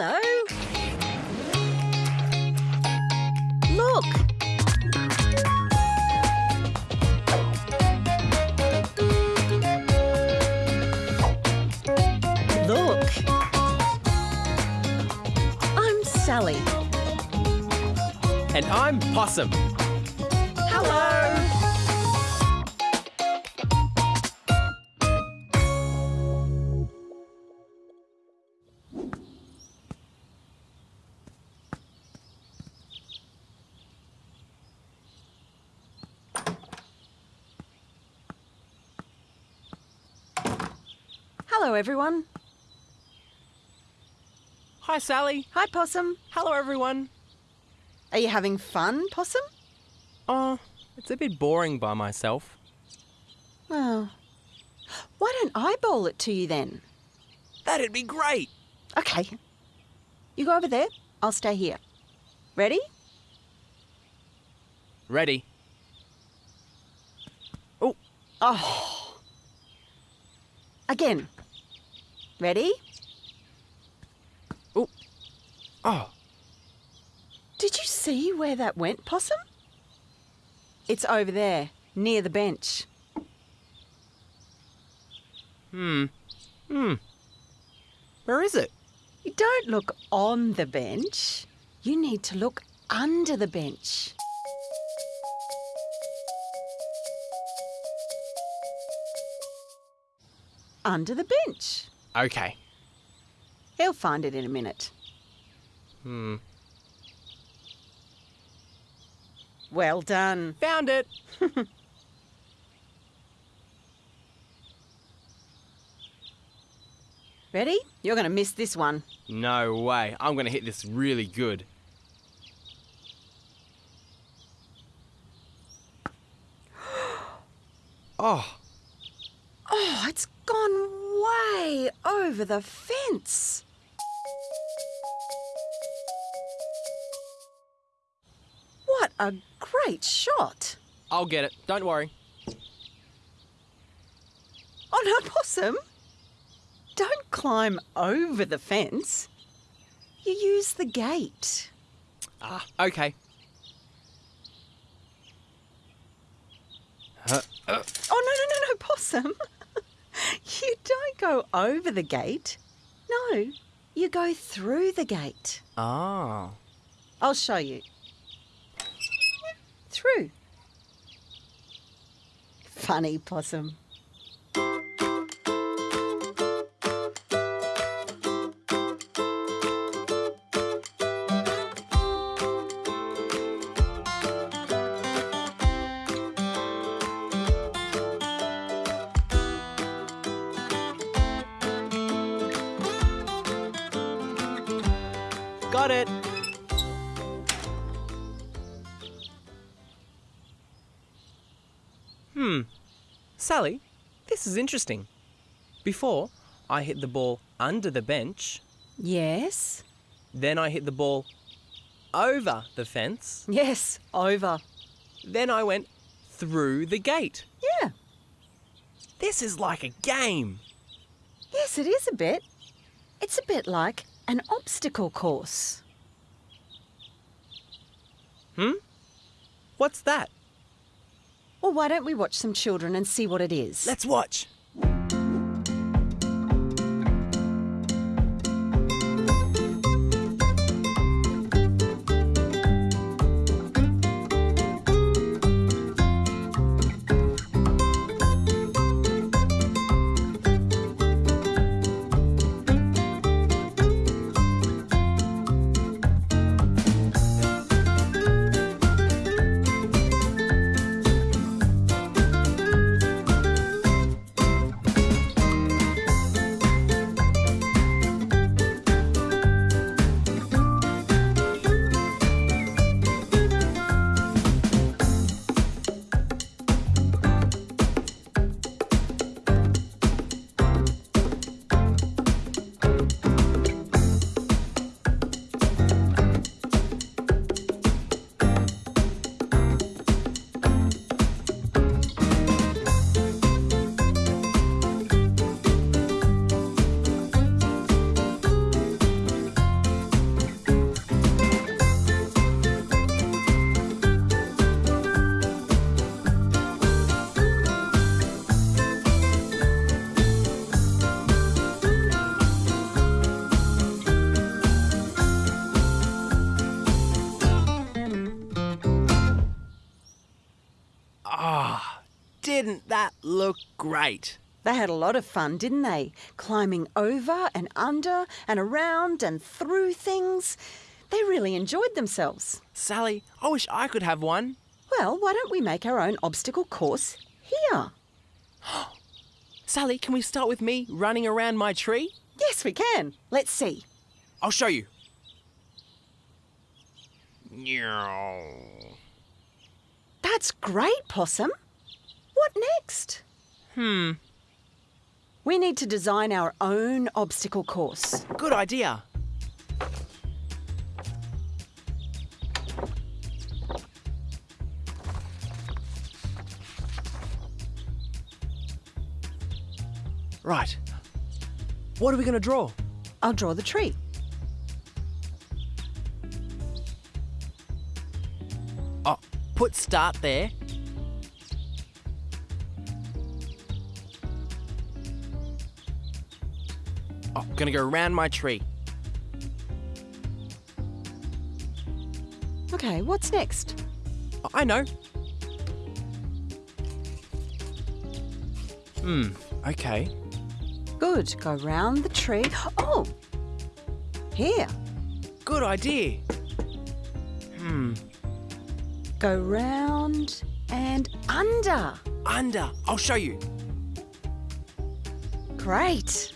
Hello. Look. Look. I'm Sally. And I'm Possum. Hello, everyone. Hi, Sally. Hi, Possum. Hello, everyone. Are you having fun, Possum? Oh, it's a bit boring by myself. Well, Why don't I bowl it to you then? That'd be great. Okay. You go over there. I'll stay here. Ready? Ready? Oh, Oh. Again. Ready? oh, oh. Did you see where that went, Possum? It's over there, near the bench. Hmm. Hmm. Where is it? You don't look on the bench. You need to look under the bench. Under the bench. Okay. He'll find it in a minute. Hmm. Well done. Found it. Ready? You're going to miss this one. No way. I'm going to hit this really good. Oh, Oh, it's gone way over the fence. What a great shot. I'll get it. Don't worry. Oh no, Possum. Don't climb over the fence. You use the gate. Ah, okay. Uh, uh, Oh, no, no, no, no, Possum. You don't go over the gate. No, you go through the gate. ah. I'll show you. Through. Funny possum. Got it. Hmm. Sally, this is interesting. Before, I hit the ball under the bench, Yes. then I hit the ball over the fence, Yes, over. then I went through the gate. Yeah. This is like a game. Yes, it is a bit. It's a bit like an obstacle course. Hmm? What's that? Well, why don't we watch some children and see what it is? Let's watch. That looked great. They had a lot of fun, didn't they? Climbing over and under and around and through things. They really enjoyed themselves. Sally, I wish I could have one. Well, why don't we make our own obstacle course here? Sally, can we start with me running around my tree? Yes, we can. Let's see. I'll show you. That's great, Possum. What next? Hmm, We need to design our own obstacle course. good idea. Right. What are we going to draw? I'll draw the tree. Oh, put start there. Oh, gonna go around my tree. Okay, what's next? Oh, I know. Hmm, okay. Good. Go round the tree. Oh! Here. Good idea. Hmm, Go round and under. under. I'll show you. Great.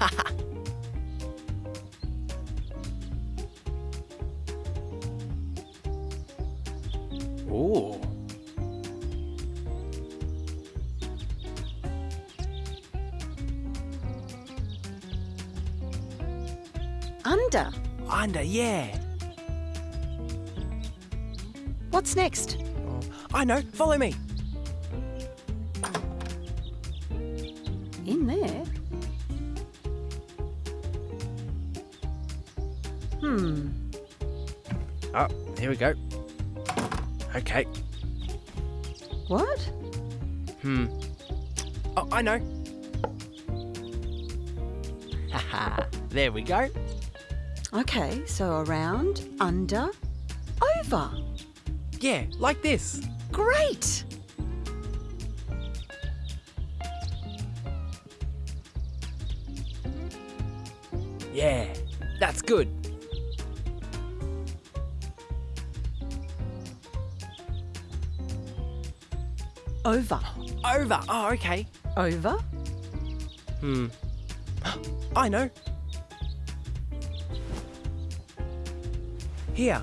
Ooh. Under. Under, yeah. What's next? Oh, I know. Follow me. Here we go. Okay. What? Hmm. Oh, I know. Haha. there we go. Okay, so around, under, over. Yeah, like this. Great. Yeah, that's good. Over. Over. Oh, okay. Over. Hmm. I know. Here.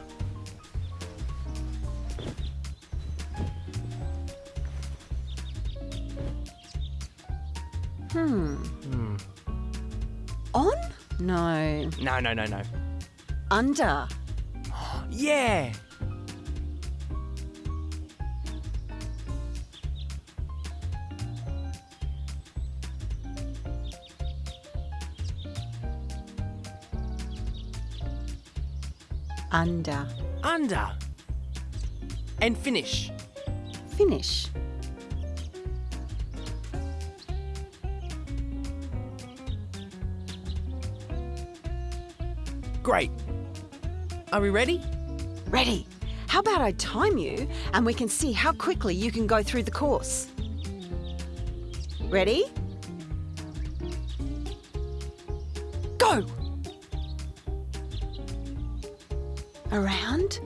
Hmm. Hmm. On? No. No, no, no, no. Under. Yeah. Under. Under. And finish. Finish. Great. Are we ready? Ready. How about I time you and we can see how quickly you can go through the course? Ready? Go! Around?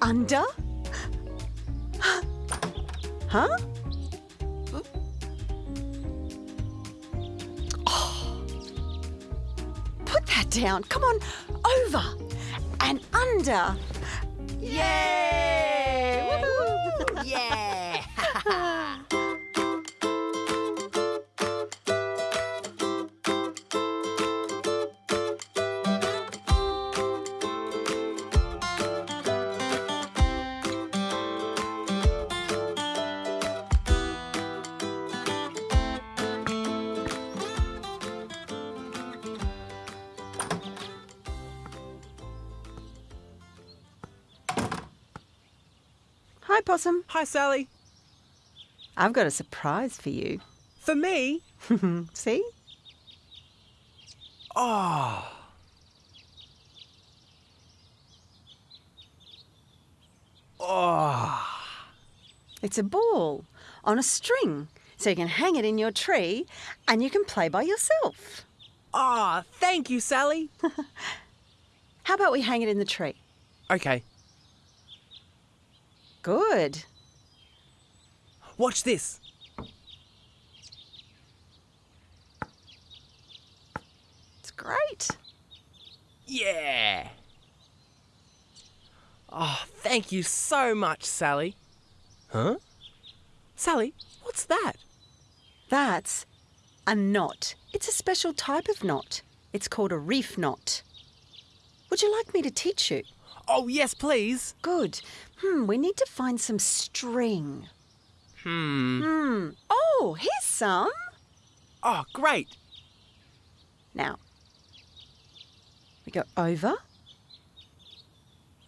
Under? Huh? Oh. Put that down. Come on. Over and under. Yay! Hi, Possum. Hi, Sally. I've got a surprise for you. For me? See? Oh. Oh. It's a ball on a string so you can hang it in your tree and you can play by yourself. Ah, thank you, Sally. How about we hang it in the tree? okay, Good. watch this. It's great. Yeah. Oh, thank you so much, Sally. Huh? Sally, what's that? That's a knot. It's a special type of knot. It's called a reef knot. Would you like me to teach you? Oh, yes, please. Good. Hmm, we need to find some string. Hmm. Hmm. Oh, here's some. Oh, great. Now, we go over,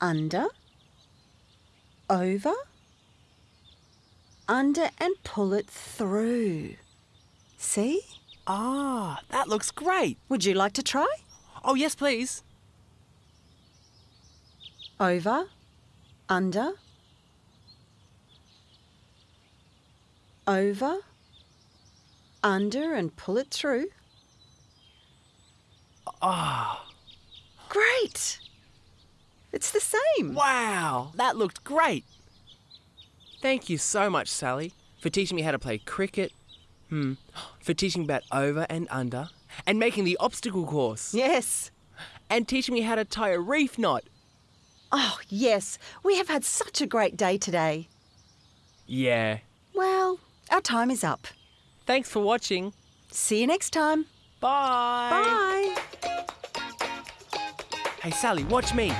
under, over, under, and pull it through. See? Ah, that looks great. Would you like to try? Oh, yes, please. Over, under, over, under, and pull it through. Ah, Great! It's the same. wow, that looked great. Thank you so much, Sally, for teaching me how to play cricket, hmm, for teaching about over and under, and making the obstacle course, Yes. and teaching me how to tie a reef knot. Oh, yes. We have had such a great day today. Yeah. Well, our time is up. Thanks for watching. See you next time. Bye. Bye. Hey, Sally, watch me.